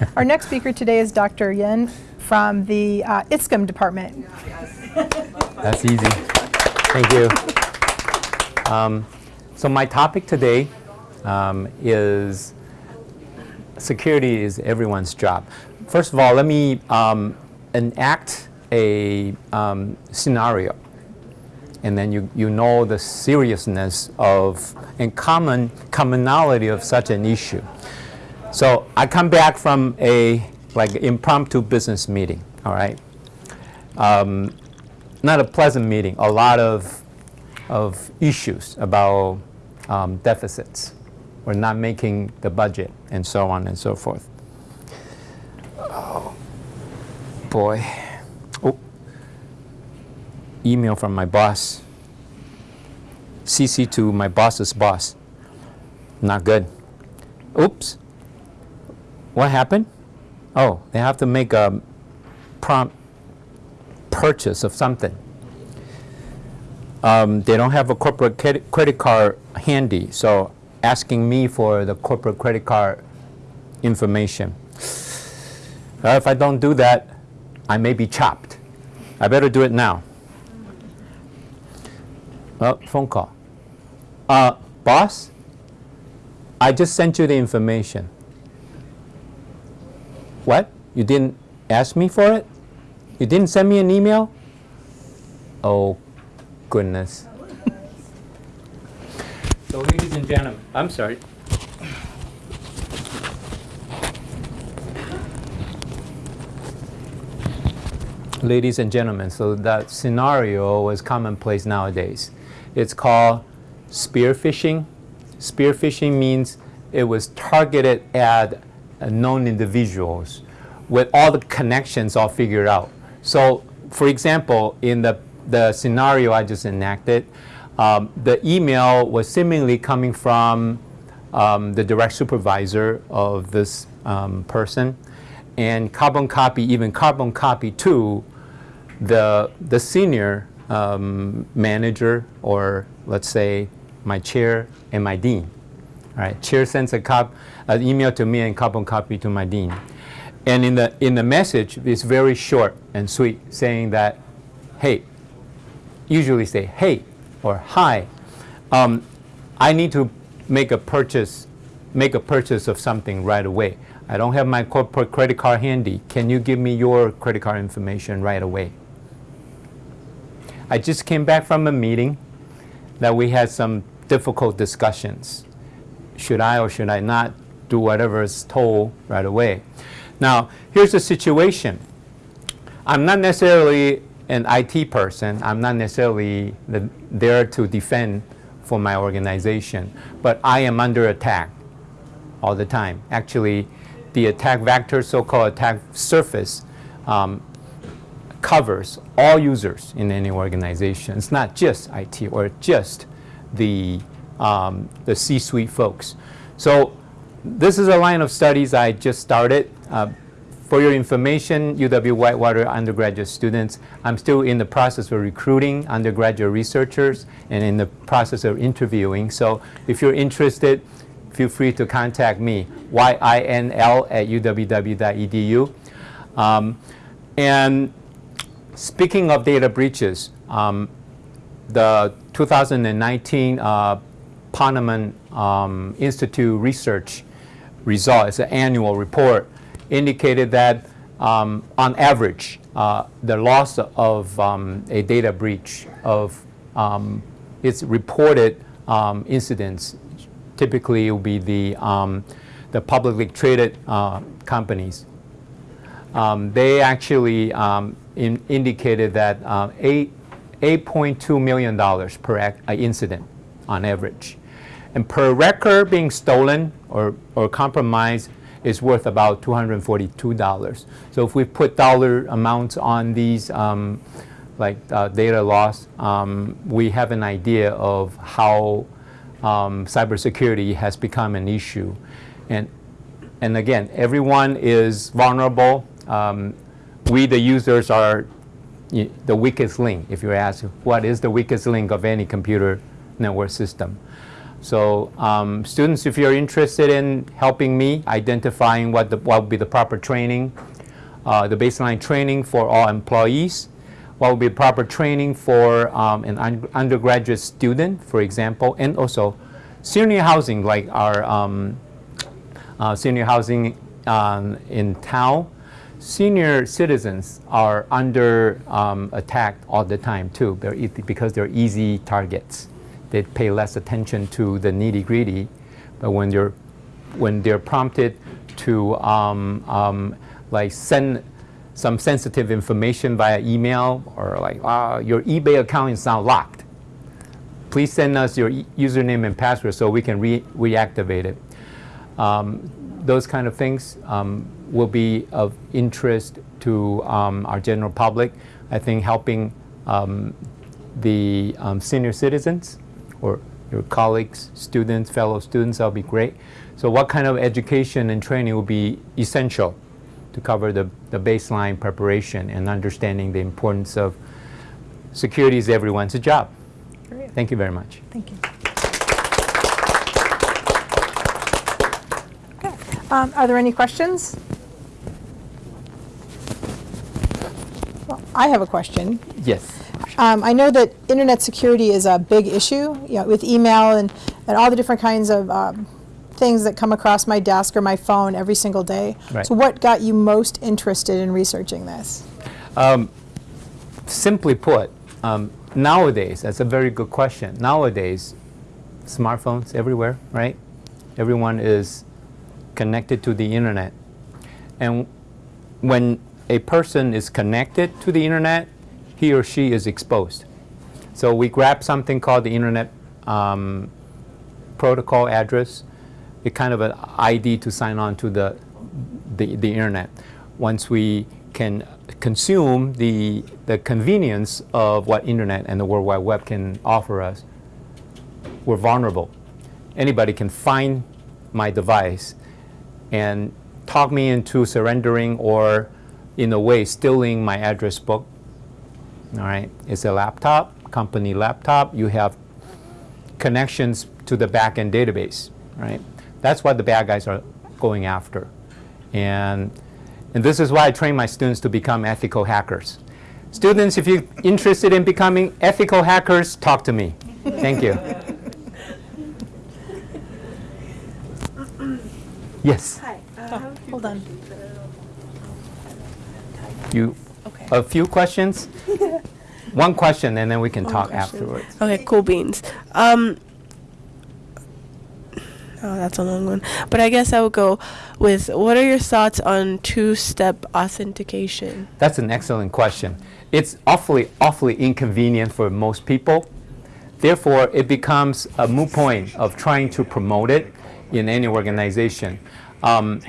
Our next speaker today is Dr. Yin from the uh, department. That's easy. Thank you. Um, so my topic today um, is security is everyone's job. First of all, let me um, enact a um, scenario and then you, you know the seriousness of and common commonality of such an issue. So I come back from a like impromptu business meeting, all right? Um, not a pleasant meeting, a lot of, of issues about um, deficits. We're not making the budget and so on and so forth. Oh, boy. Oh, email from my boss. CC to my boss's boss. Not good. Oops. What happened? Oh, they have to make a prompt purchase of something. Um, they don't have a corporate credit card handy, so asking me for the corporate credit card information. Uh, if I don't do that, I may be chopped. I better do it now. Oh, phone call. Uh, boss, I just sent you the information. What? You didn't ask me for it? You didn't send me an email? Oh, goodness. so ladies and gentlemen, I'm sorry. Ladies and gentlemen, so that scenario is commonplace nowadays. It's called spear phishing. Spear phishing means it was targeted at known individuals with all the connections all figured out. So for example, in the, the scenario I just enacted, um, the email was seemingly coming from um, the direct supervisor of this um, person and carbon copy, even carbon copy to the, the senior um, manager or let's say my chair and my dean. All right, chair sends a cop, an email to me and carbon copy to my dean. And in the, in the message, it's very short and sweet, saying that, hey, usually say, hey, or hi, um, I need to make a purchase, make a purchase of something right away. I don't have my corporate credit card handy. Can you give me your credit card information right away? I just came back from a meeting that we had some difficult discussions. Should I or should I not do whatever is told right away? Now, here's the situation. I'm not necessarily an IT person. I'm not necessarily the, there to defend for my organization, but I am under attack all the time. Actually, the attack vector, so-called attack surface, um, covers all users in any organization. It's not just IT or just the, um, the C-suite folks. So this is a line of studies I just started. Uh, for your information, UW-Whitewater undergraduate students, I'm still in the process of recruiting undergraduate researchers and in the process of interviewing. So if you're interested, feel free to contact me, yinl at uww.edu. Um, and speaking of data breaches, um, the 2019 uh, Ponemon um, Institute research result, it's an annual report, indicated that um, on average, uh, the loss of um, a data breach of um, its reported um, incidents typically will be the, um, the publicly traded uh, companies. They actually in indicated that uh, $8.2 million per uh, incident on average. And per record being stolen or, or compromised is worth about $242. So if we put dollar amounts on these um, like uh, data loss, um, we have an idea of how um, cybersecurity has become an issue. And, and again, everyone is vulnerable. Um, we, the users, are the weakest link, if you ask what is the weakest link of any computer network system. So um, students, if you're interested in helping me identifying what, the, what would be the proper training, uh, the baseline training for all employees, what would be proper training for um, an un- undergraduate student, for example, and also senior housing, like our um, uh, senior housing um, in town. Senior citizens are under um, attack all the time too, because they're easy targets. They pay less attention to the nitty gritty, but when they're when they're prompted to um, um, like send some sensitive information via email or like uh, your eBay account is now locked. Please send us your e- username and password so we can re- reactivate it. Um, those kind of things um, will be of interest to um, our general public. I think helping um, the senior citizens or your colleagues, students, fellow students, that'll be great. So what kind of education and training will be essential to cover the, the baseline preparation and understanding the importance of security is everyone's job. Great. Thank you very much. Thank you. Okay. Um, Are there any questions? Well, I have a question. Yes. Um, I know that internet security is a big issue, you know, with email and, and all the different kinds of um, things that come across my desk or my phone every single day. Right. So what got you most interested in researching this? Simply put, um, nowadays, that's a very good question. Nowadays, smartphones everywhere, right? Everyone is connected to the internet. And when a person is connected to the internet, he or she is exposed. So we grab something called the internet um, protocol address. It's kind of an ID to sign on to the, the, the internet. Once we can consume the, the convenience of what internet and the World Wide Web can offer us, we're vulnerable. Anybody can find my device and talk me into surrendering or, in a way, stealing my address book. All right, it's a laptop, company laptop. You have connections to the backend database, right? That's what the bad guys are going after. And, and this is why I train my students to become ethical hackers. Students, if you're interested in becoming ethical hackers, talk to me. Thank you. Yes, Hi. Uh, I have a few Hold on. questions, but I don't know. you, Okay. a few questions? One question, and then we can One talk question. afterwards. Okay, cool beans. Um, oh, that's a long one. But I guess I would go with what are your thoughts on two step authentication? That's an excellent question. It's awfully, awfully inconvenient for most people. Therefore, it becomes a moot point of trying to promote it in any organization. Um,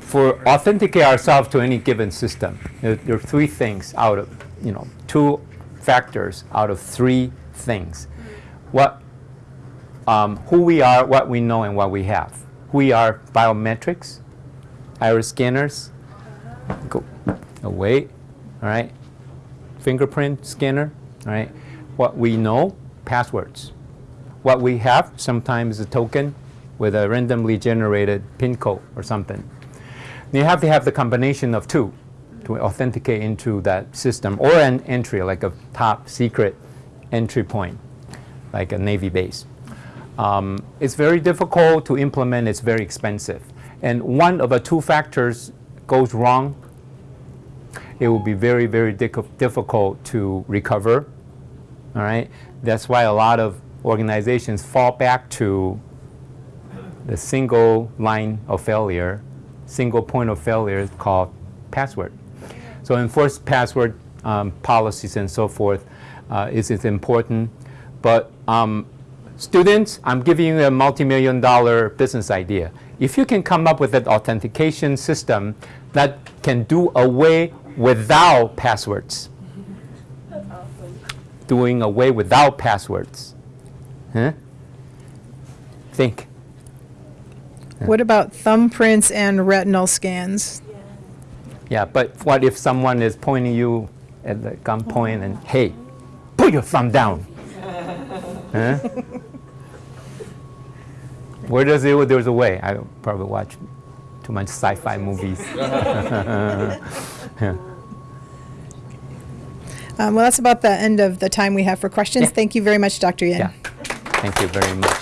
for authenticate ourselves to any given system, there, there are three things out of, you know, two factors out of three things. What, um, who we are, what we know, and what we have. We are biometrics, iris scanners, go away, all right? Fingerprint scanner, all right? What we know, passwords. What we have, sometimes a token with a randomly generated PIN code or something. You have to have the combination of two to authenticate into that system or an entry, like a top secret entry point, like a Navy base. Um, it's very difficult to implement, it's very expensive. And one of the two factors goes wrong, it will be very, very difficult to recover. All right? That's why a lot of organizations fall back to the single line of failure, single point of failure called password. So enforced password um, policies and so forth uh, is, is important. But um, students, I'm giving you a multi-million dollar business idea. If you can come up with an authentication system that can do away without passwords, doing away without passwords, huh? Think. What about thumbprints and retinal scans? Yeah, but what if someone is pointing you at the gunpoint and, hey, put your thumb down? huh? Where does it? There's a way. I probably watch too much sci-fi movies. Yeah. Um, well, that's about the end of the time we have for questions. Yeah. Thank you very much, Dr. Yin. Yeah. Thank you very much.